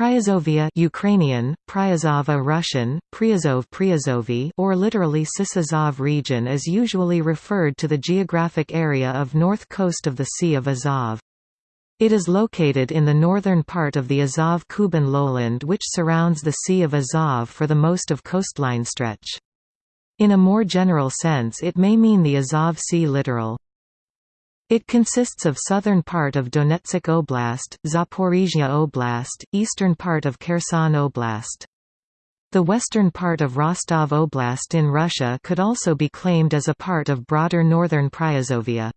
Priazovia Ukrainian, Priazova Russian, Priazov Priazovi or literally Cis region is usually referred to the geographic area of north coast of the Sea of Azov. It is located in the northern part of the Azov-Kuban lowland which surrounds the Sea of Azov for the most of coastline stretch. In a more general sense it may mean the Azov Sea littoral. It consists of southern part of Donetsk Oblast, Zaporizhia Oblast, eastern part of Kherson Oblast. The western part of Rostov Oblast in Russia could also be claimed as a part of broader northern Priazovia.